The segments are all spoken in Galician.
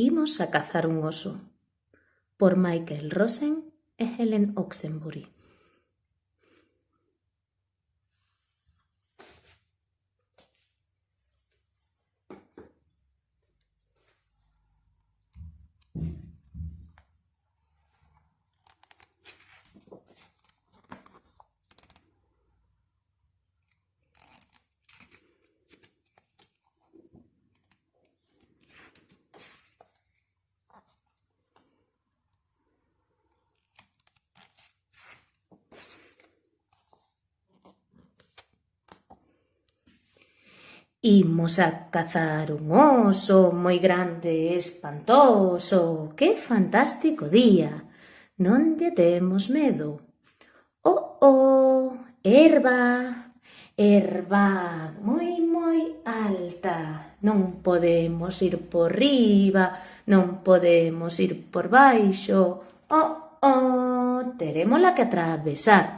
Imos a cazar un oso, por Michael Rosen e Helen Oxenbury. Imos a cazar un oso moi grande e espantoso. Que fantástico día. Non lle temos medo. Oh, oh, erva, erva moi moi alta. Non podemos ir por riba, non podemos ir por baixo. Oh, oh, terémola que atravesar.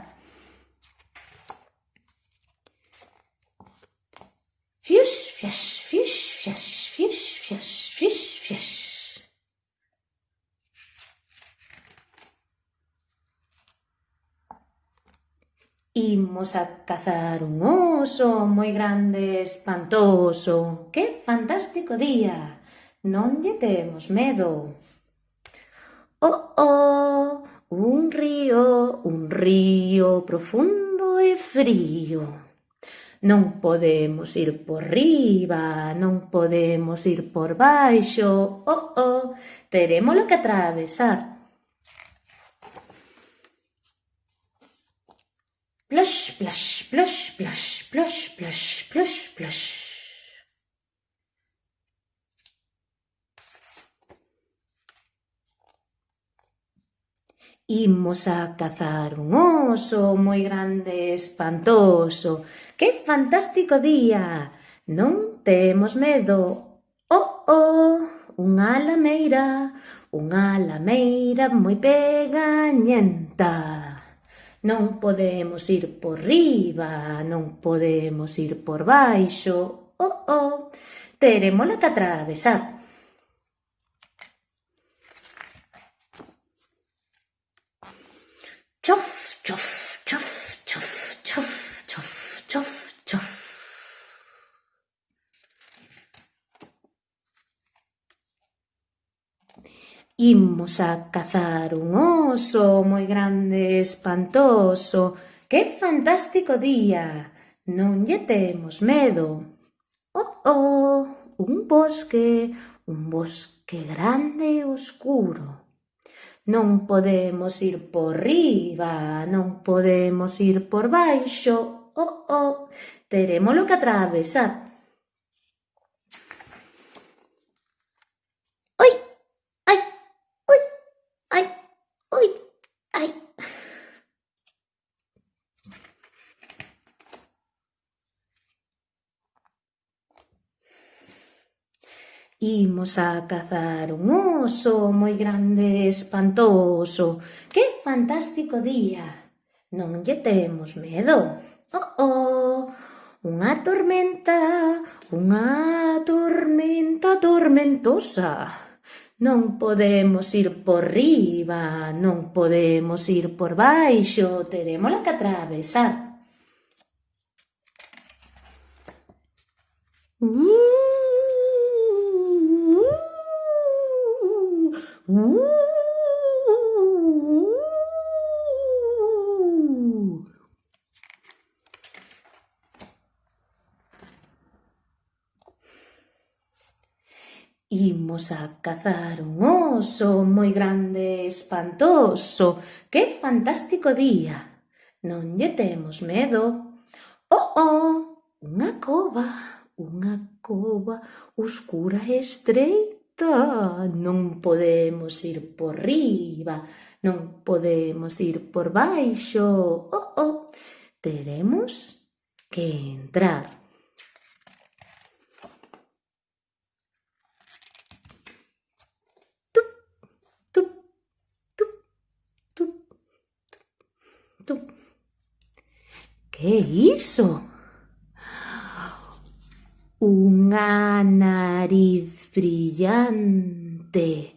Imos a cazar un oso moi grande, espantoso. Que fantástico día! Non lle temos medo. Oh, oh, un río, un río profundo e frío. Non podemos ir por riba, non podemos ir por baixo. Oh, oh, teremos que atravesar. Plush! splash, splash, splash, splash, splash, splash, splash. Imos a cazar un oso moi grande, espantoso. Que fantástico día! Non temos medo. Oh, oh, unha lameira, unha lameira moi pegañenta. Non podemos ir por riba, non podemos ir por baixo. Oh, oh, terémola que atravesar. Chof, chof, Imos a cazar un oso moi grande e espantoso. Que fantástico día! Non lle temos medo. Oh, oh, un bosque, un bosque grande e oscuro. Non podemos ir por riba, non podemos ir por baixo. Oh, oh, teremos que atravesar. Imos a cazar un oso moi grande e espantoso. Que fantástico día! Non lle temos medo. Oh, oh! Unha tormenta, unha tormenta tormentosa. Non podemos ir por riba, non podemos ir por baixo, teremos que atravesar. Uh! Imos a cazar un oso moi grande e espantoso. Que fantástico día! Non lle temos medo. Oh, oh! Unha cova, unha cova oscura e estreita non podemos ir por riba, non podemos ir por baixo. Oh, oh, que entrar. Tup, tup, tup, tup, brillante,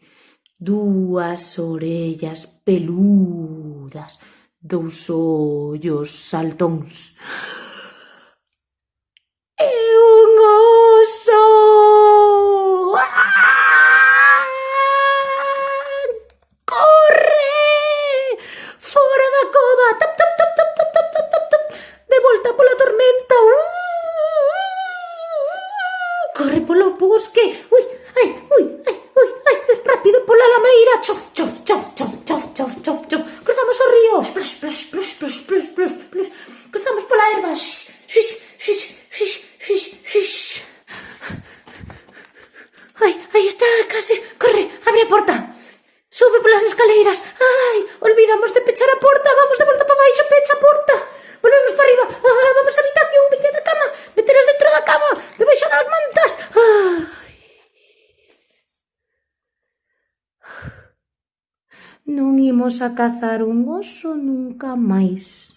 dúas orellas peludas, dous ollos saltóns. começamos pela lá. Non imos a cazar un oso nunca máis.